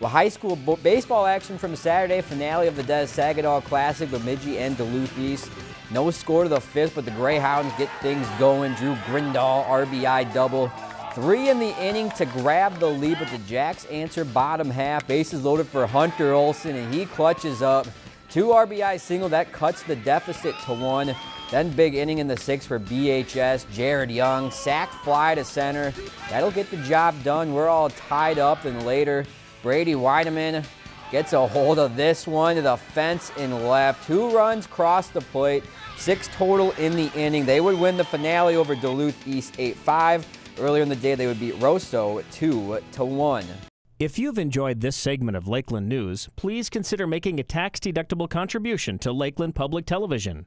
Well, high school baseball action from Saturday finale of the Des Saginaw Classic, Bemidji and Duluth East. No score to the fifth, but the Greyhounds get things going. Drew Grindall, RBI double. Three in the inning to grab the lead, but the Jacks answer bottom half. Bases loaded for Hunter Olson, and he clutches up. Two RBI single, that cuts the deficit to one. Then big inning in the sixth for BHS. Jared Young, sac fly to center. That'll get the job done. We're all tied up, and later Brady Weideman gets a hold of this one to the fence and left. Two runs cross the plate, six total in the inning. They would win the finale over Duluth East 8-5. Earlier in the day, they would beat Roseau 2 to 1. If you've enjoyed this segment of Lakeland News, please consider making a tax-deductible contribution to Lakeland Public Television.